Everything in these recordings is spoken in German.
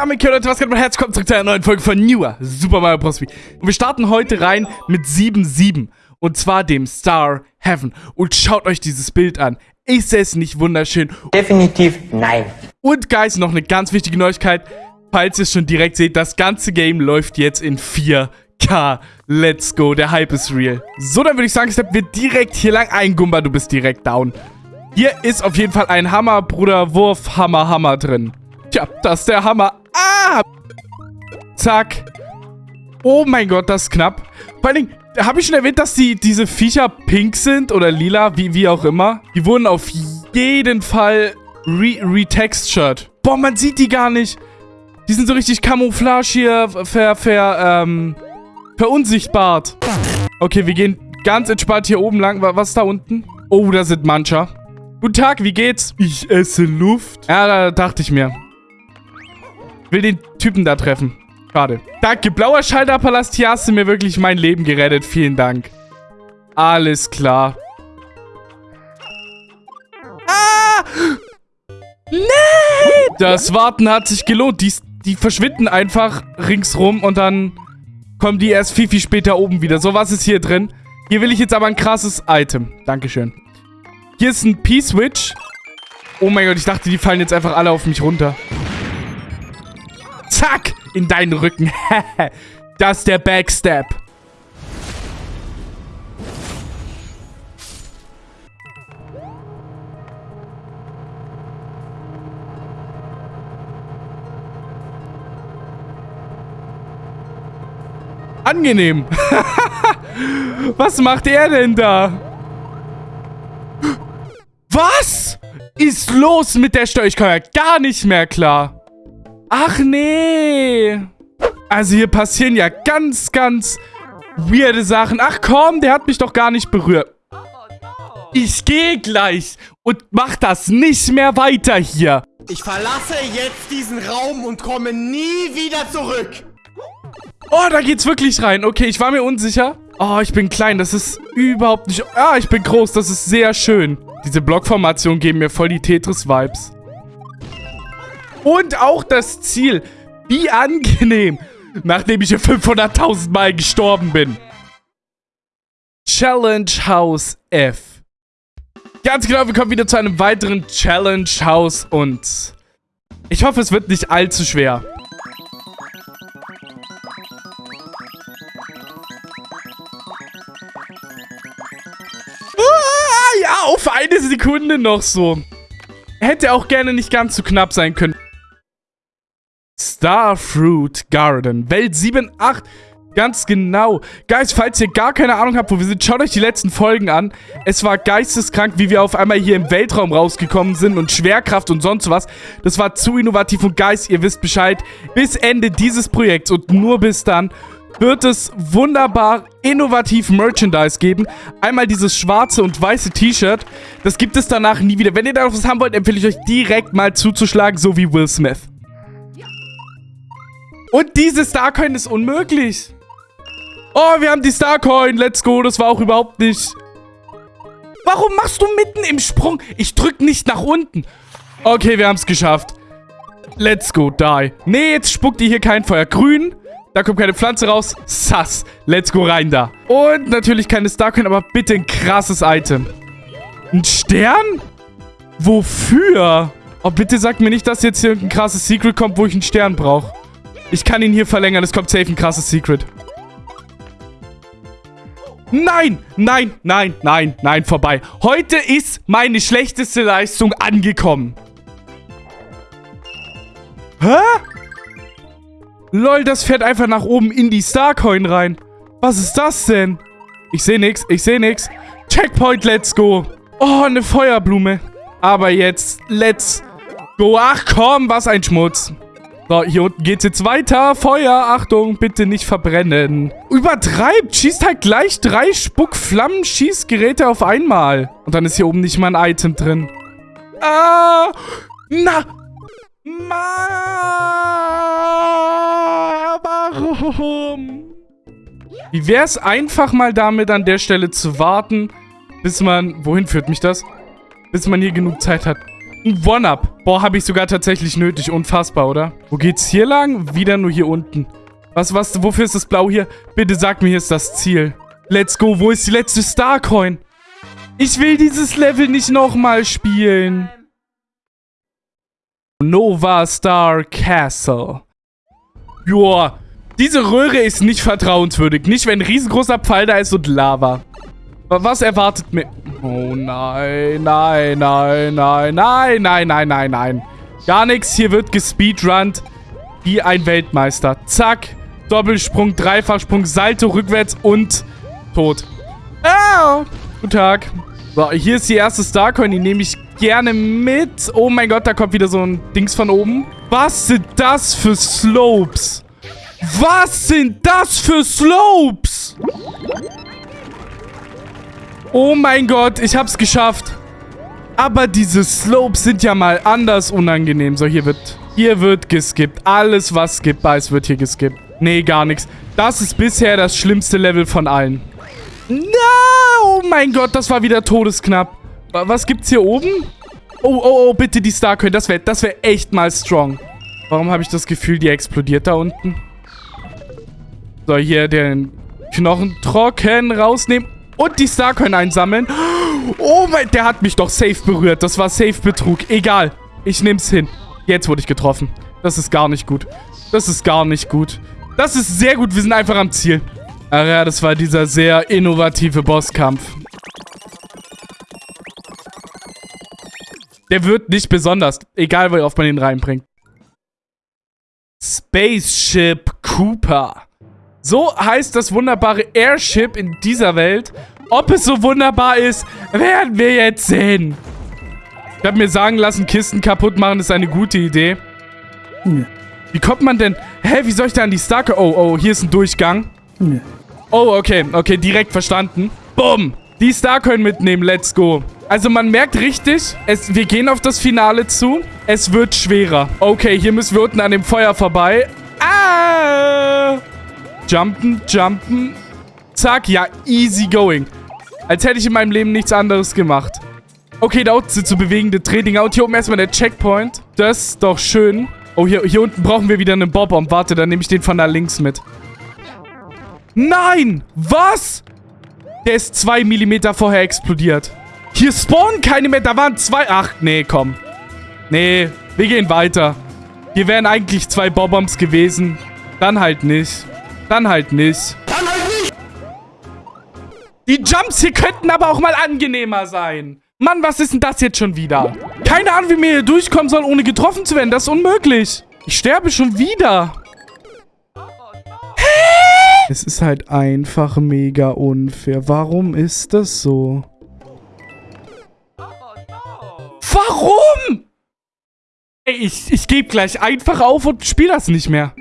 damit, Leute, was geht mein Herz? Kommt zurück zu einer neuen Folge von Newer Super Mario Bros. Und wir starten heute rein mit 7-7. Und zwar dem Star Heaven. Und schaut euch dieses Bild an. Ist es nicht wunderschön? Definitiv nein. Und Guys, noch eine ganz wichtige Neuigkeit. Falls ihr es schon direkt seht, das ganze Game läuft jetzt in 4K. Let's go, der Hype ist real. So, dann würde ich sagen, steppen wir direkt hier lang ein. Gumba, du bist direkt down. Hier ist auf jeden Fall ein Hammer, Bruder, Wurf, Hammer, Hammer drin. Tja, das ist der Hammer. Zack. Oh mein Gott, das ist knapp. Vor allen Dingen, habe ich schon erwähnt, dass die, diese Viecher pink sind oder lila, wie, wie auch immer? Die wurden auf jeden Fall re retextured. Boah, man sieht die gar nicht. Die sind so richtig Camouflage hier, ver, ver, ähm, verunsichtbart. Okay, wir gehen ganz entspannt hier oben lang. Was ist da unten? Oh, da sind Mancher. Guten Tag, wie geht's? Ich esse Luft. Ja, da dachte ich mir. Will den Typen da treffen. Schade. Danke, blauer Schalterpalast. Hier hast du mir wirklich mein Leben gerettet. Vielen Dank. Alles klar. Ah! Nee! Das Warten hat sich gelohnt. Die, die verschwinden einfach ringsrum und dann kommen die erst viel, viel später oben wieder. So, was ist hier drin? Hier will ich jetzt aber ein krasses Item. Dankeschön. Hier ist ein P-Switch. Oh mein Gott, ich dachte, die fallen jetzt einfach alle auf mich runter. Zack! In deinen Rücken. das ist der Backstab. Angenehm. Was macht er denn da? Was ist los mit der Steuer? Ich komme ja gar nicht mehr klar. Ach nee. Also hier passieren ja ganz, ganz weirde Sachen. Ach komm, der hat mich doch gar nicht berührt. Ich gehe gleich und mach das nicht mehr weiter hier. Ich verlasse jetzt diesen Raum und komme nie wieder zurück. Oh, da geht's wirklich rein. Okay, ich war mir unsicher. Oh, ich bin klein. Das ist überhaupt nicht... Ah, ich bin groß. Das ist sehr schön. Diese Blockformationen geben mir voll die Tetris-Vibes. Und auch das Ziel. Wie angenehm. Nachdem ich hier 500.000 Mal gestorben bin. Challenge House F. Ganz genau, wir kommen wieder zu einem weiteren Challenge House und ich hoffe, es wird nicht allzu schwer. Ah, ja, auf eine Sekunde noch so. Hätte auch gerne nicht ganz so knapp sein können. Starfruit Garden. Welt 7, 8. Ganz genau. Guys, falls ihr gar keine Ahnung habt, wo wir sind, schaut euch die letzten Folgen an. Es war geisteskrank, wie wir auf einmal hier im Weltraum rausgekommen sind und Schwerkraft und sonst was. Das war zu innovativ und Guys, ihr wisst Bescheid. Bis Ende dieses Projekts und nur bis dann wird es wunderbar innovativ Merchandise geben. Einmal dieses schwarze und weiße T-Shirt. Das gibt es danach nie wieder. Wenn ihr da was haben wollt, empfehle ich euch direkt mal zuzuschlagen, so wie Will Smith. Und diese Starcoin ist unmöglich. Oh, wir haben die Starcoin. Let's go. Das war auch überhaupt nicht... Warum machst du mitten im Sprung? Ich drück nicht nach unten. Okay, wir haben es geschafft. Let's go, die. Nee, jetzt spuckt ihr hier kein Feuer. Grün. Da kommt keine Pflanze raus. Sass. Let's go rein da. Und natürlich keine Starcoin, aber bitte ein krasses Item. Ein Stern? Wofür? Oh, bitte sagt mir nicht, dass jetzt hier ein krasses Secret kommt, wo ich einen Stern brauche. Ich kann ihn hier verlängern. Es kommt safe ein krasses Secret. Nein, nein, nein, nein, nein, vorbei. Heute ist meine schlechteste Leistung angekommen. Hä? Lol, das fährt einfach nach oben in die Starcoin rein. Was ist das denn? Ich sehe nichts, ich sehe nichts. Checkpoint, let's go. Oh, eine Feuerblume. Aber jetzt, let's go. Ach komm, was ein Schmutz. So, hier unten geht's jetzt weiter. Feuer, Achtung, bitte nicht verbrennen. Übertreibt, schießt halt gleich drei Spuckflammen-Schießgeräte auf einmal. Und dann ist hier oben nicht mal ein Item drin. Ah, na, ma, warum? Wie wär's einfach mal damit an der Stelle zu warten, bis man, wohin führt mich das? Bis man hier genug Zeit hat. Ein One-Up. Boah, habe ich sogar tatsächlich nötig. Unfassbar, oder? Wo geht's hier lang? Wieder nur hier unten. Was, was, wofür ist das Blau hier? Bitte sag mir, hier ist das Ziel. Let's go. Wo ist die letzte Starcoin? Ich will dieses Level nicht nochmal spielen. Nova Star Castle. Joa, diese Röhre ist nicht vertrauenswürdig. Nicht, wenn ein riesengroßer Pfeil da ist und Lava. Was erwartet mir... Oh nein, nein, nein, nein, nein, nein, nein, nein, nein. Gar nichts. Hier wird gespeedrunnt wie ein Weltmeister. Zack. Doppelsprung, Dreifachsprung, Salto rückwärts und tot. Ah, guten Tag. So, hier ist die erste Starcoin. Die nehme ich gerne mit. Oh mein Gott, da kommt wieder so ein Dings von oben. Was sind das für Slopes? Was sind das für Slopes? Oh mein Gott, ich hab's geschafft. Aber diese Slopes sind ja mal anders unangenehm. So, hier wird, hier wird geskippt. Alles, was skippbar ist, wird hier geskippt. Nee, gar nichts. Das ist bisher das schlimmste Level von allen. No! Oh mein Gott, das war wieder todesknapp. Was gibt's hier oben? Oh, oh, oh, bitte die Starcoin. Das wäre das wär echt mal strong. Warum habe ich das Gefühl, die explodiert da unten? So, hier den Knochen trocken rausnehmen und die Starcoin einsammeln. Oh mein, der hat mich doch safe berührt. Das war safe Betrug. Egal, ich nehm's hin. Jetzt wurde ich getroffen. Das ist gar nicht gut. Das ist gar nicht gut. Das ist sehr gut. Wir sind einfach am Ziel. Ach ja, das war dieser sehr innovative Bosskampf. Der wird nicht besonders. Egal, wie oft man ihn reinbringt. Spaceship Cooper. So heißt das wunderbare Airship in dieser Welt. Ob es so wunderbar ist, werden wir jetzt sehen. Ich habe mir sagen lassen, Kisten kaputt machen ist eine gute Idee. Nee. Wie kommt man denn... Hä, wie soll ich da an die Starke... Oh, oh, hier ist ein Durchgang. Nee. Oh, okay. Okay, direkt verstanden. Bumm. Die Starcoin mitnehmen, let's go. Also man merkt richtig, es, wir gehen auf das Finale zu. Es wird schwerer. Okay, hier müssen wir unten an dem Feuer vorbei. Jumpen, jumpen. Zack, ja, easy going. Als hätte ich in meinem Leben nichts anderes gemacht. Okay, da unten sind so bewegende Drehdinger. Und hier oben erstmal der Checkpoint. Das ist doch schön. Oh, hier, hier unten brauchen wir wieder einen Bob-Bomb. Warte, dann nehme ich den von da links mit. Nein! Was? Der ist zwei Millimeter vorher explodiert. Hier spawnen keine mehr. Da waren zwei. Ach, nee, komm. Nee, wir gehen weiter. Hier wären eigentlich zwei Bob-Bombs gewesen. Dann halt nicht. Dann halt nicht. Dann halt nicht! Die Jumps hier könnten aber auch mal angenehmer sein. Mann, was ist denn das jetzt schon wieder? Keine Ahnung, wie mir hier durchkommen soll, ohne getroffen zu werden. Das ist unmöglich. Ich sterbe schon wieder. Es ist halt einfach mega unfair. Warum ist das so? Warum? Ey, ich, ich gebe gleich einfach auf und spiele das nicht mehr.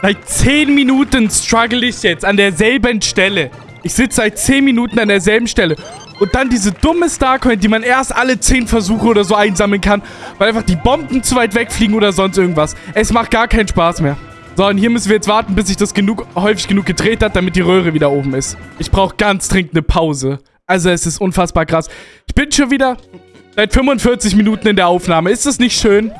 Seit 10 Minuten struggle ich jetzt an derselben Stelle. Ich sitze seit 10 Minuten an derselben Stelle. Und dann diese dumme Starcoin, die man erst alle 10 Versuche oder so einsammeln kann, weil einfach die Bomben zu weit wegfliegen oder sonst irgendwas. Es macht gar keinen Spaß mehr. So, und hier müssen wir jetzt warten, bis sich das genug, häufig genug gedreht hat, damit die Röhre wieder oben ist. Ich brauche ganz dringend eine Pause. Also, es ist unfassbar krass. Ich bin schon wieder seit 45 Minuten in der Aufnahme. Ist das nicht schön?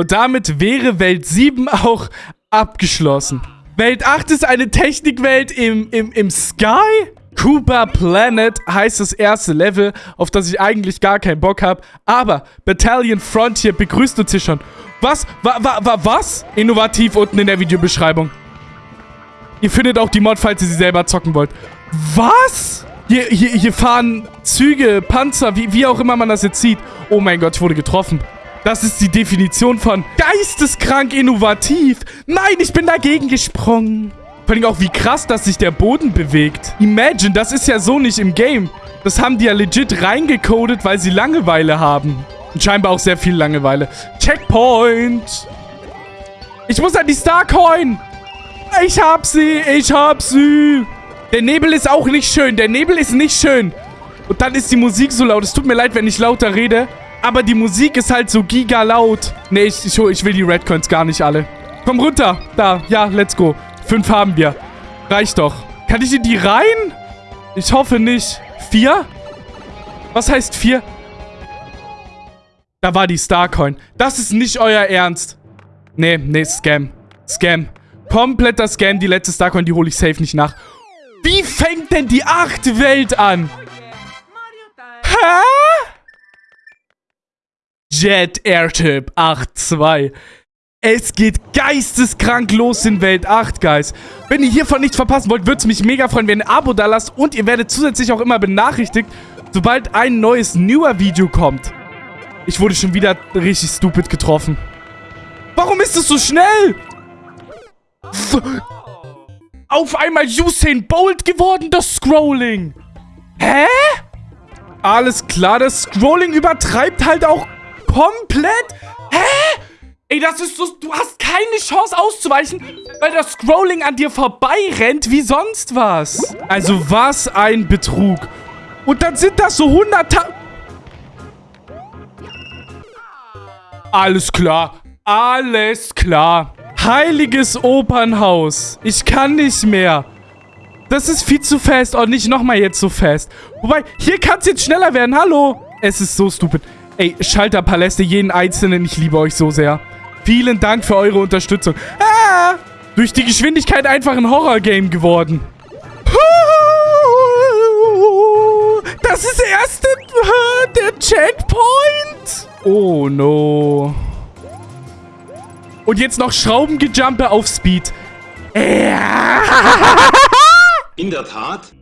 Und damit wäre Welt 7 auch abgeschlossen. Welt 8 ist eine Technikwelt im, im, im Sky? Cooper Planet heißt das erste Level, auf das ich eigentlich gar keinen Bock habe. Aber Battalion Frontier begrüßt uns hier schon. Was? Wa, wa, wa, was? Innovativ unten in der Videobeschreibung. Ihr findet auch die Mod, falls ihr sie selber zocken wollt. Was? Hier, hier, hier fahren Züge, Panzer, wie, wie auch immer man das jetzt sieht. Oh mein Gott, ich wurde getroffen. Das ist die Definition von geisteskrank innovativ. Nein, ich bin dagegen gesprungen. Vor allem auch, wie krass, dass sich der Boden bewegt. Imagine, das ist ja so nicht im Game. Das haben die ja legit reingecodet, weil sie Langeweile haben. Und scheinbar auch sehr viel Langeweile. Checkpoint. Ich muss an die Starcoin. Ich hab sie, ich hab sie. Der Nebel ist auch nicht schön. Der Nebel ist nicht schön. Und dann ist die Musik so laut. Es tut mir leid, wenn ich lauter rede. Aber die Musik ist halt so giga laut. Nee, ich, ich, ich will die Redcoins gar nicht alle. Komm runter. Da, ja, let's go. Fünf haben wir. Reicht doch. Kann ich in die rein? Ich hoffe nicht. Vier? Was heißt vier? Da war die Starcoin. Das ist nicht euer Ernst. Nee, nee, Scam. Scam. Kompletter Scam. Die letzte Starcoin, die hole ich safe nicht nach. Wie fängt denn die achte Welt an? Hä? Jet Airtip 8.2. Es geht geisteskrank los in Welt 8, Guys. Wenn ihr hiervon nichts verpassen wollt, würde es mich mega freuen, wenn ihr ein Abo da lasst. Und ihr werdet zusätzlich auch immer benachrichtigt, sobald ein neues newer Video kommt. Ich wurde schon wieder richtig stupid getroffen. Warum ist es so schnell? Auf einmal Usain Bolt geworden, das Scrolling. Hä? Alles klar, das Scrolling übertreibt halt auch komplett. Hä? Ey, das ist so... Du hast keine Chance auszuweichen, weil das Scrolling an dir vorbeirennt wie sonst was. Also was ein Betrug. Und dann sind das so 100... Alles klar. Alles klar. Heiliges Opernhaus. Ich kann nicht mehr. Das ist viel zu fest. Oh, nicht nochmal jetzt so fest. Wobei, hier kann es jetzt schneller werden. Hallo. Es ist so stupid. Ey, Schalterpaläste, jeden einzelnen. Ich liebe euch so sehr. Vielen Dank für eure Unterstützung. Ah, durch die Geschwindigkeit einfach ein Horror-Game geworden. Das ist erst der Checkpoint. Oh no. Und jetzt noch Schraubengejumpe auf Speed. In der Tat.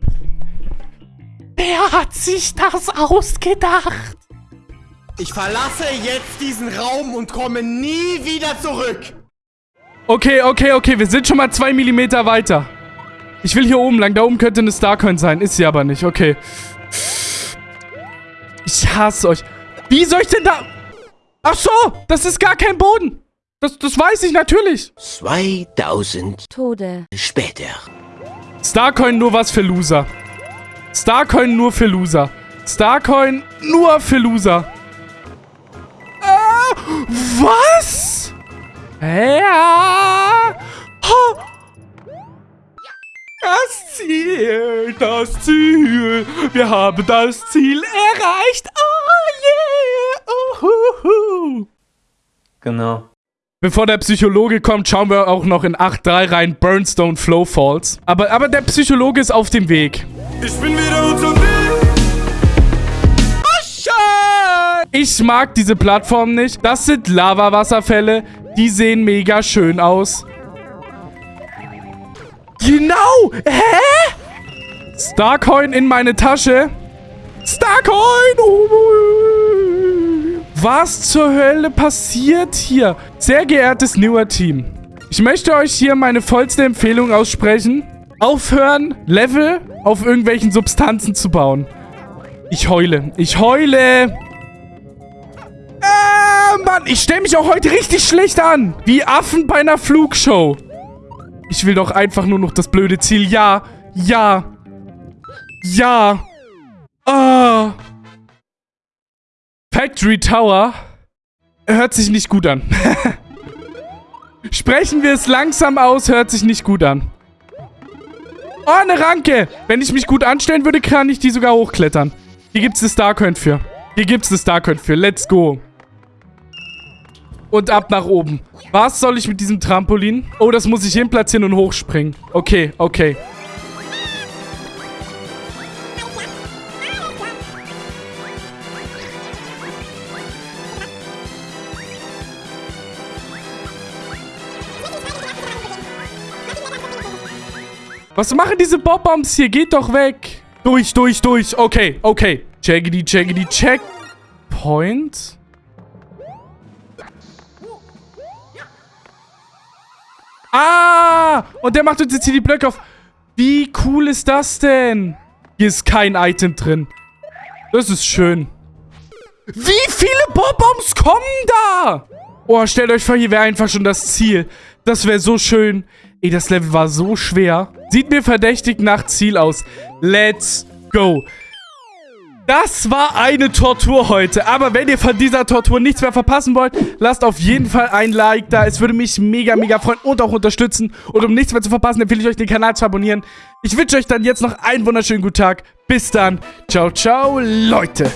Wer hat sich das ausgedacht? Ich verlasse jetzt diesen Raum und komme nie wieder zurück. Okay, okay, okay. Wir sind schon mal zwei Millimeter weiter. Ich will hier oben lang. Da oben könnte eine Starcoin sein. Ist sie aber nicht. Okay. Ich hasse euch. Wie soll ich denn da... Ach so, das ist gar kein Boden. Das, das weiß ich natürlich. 2000 Tode. später. Starcoin nur was für Loser. Starcoin nur für Loser. Starcoin nur für Loser. Was? Ja. Ha. Das Ziel, das Ziel. Wir haben das Ziel erreicht. Oh yeah. Uhuhu. Genau. Bevor der Psychologe kommt, schauen wir auch noch in 8.3 rein. Burnstone Flow Falls. Aber, aber der Psychologe ist auf dem Weg. Ich bin wieder unterwegs. Ich mag diese Plattform nicht. Das sind Lava-Wasserfälle. Die sehen mega schön aus. Genau! Hä? Starcoin in meine Tasche. Starcoin! Was zur Hölle passiert hier? Sehr geehrtes Newer Team. Ich möchte euch hier meine vollste Empfehlung aussprechen. Aufhören, Level auf irgendwelchen Substanzen zu bauen. Ich heule. Ich heule. Mann, ich stelle mich auch heute richtig schlecht an. Wie Affen bei einer Flugshow. Ich will doch einfach nur noch das blöde Ziel. Ja, ja, ja. Ah. Factory Tower hört sich nicht gut an. Sprechen wir es langsam aus, hört sich nicht gut an. Oh, eine Ranke. Wenn ich mich gut anstellen würde, kann ich die sogar hochklettern. Hier gibt es eine Starcoin für. Hier gibt es eine Starcoin für. Let's go. Und ab nach oben. Was soll ich mit diesem Trampolin? Oh, das muss ich hinplatzieren und hochspringen. Okay, okay. Was machen diese Bob-Bombs hier? Geht doch weg. Durch, durch, durch. Okay, okay. Checkity, checkity, check. Ah! Und der macht uns jetzt hier die Blöcke auf. Wie cool ist das denn? Hier ist kein Item drin. Das ist schön. Wie viele Bob-Bombs kommen da? Oh, stellt euch vor, hier wäre einfach schon das Ziel. Das wäre so schön. Ey, das Level war so schwer. Sieht mir verdächtig nach Ziel aus. Let's go. Das war eine Tortur heute. Aber wenn ihr von dieser Tortur nichts mehr verpassen wollt, lasst auf jeden Fall ein Like da. Es würde mich mega, mega freuen und auch unterstützen. Und um nichts mehr zu verpassen, empfehle ich euch, den Kanal zu abonnieren. Ich wünsche euch dann jetzt noch einen wunderschönen guten Tag. Bis dann. Ciao, ciao, Leute.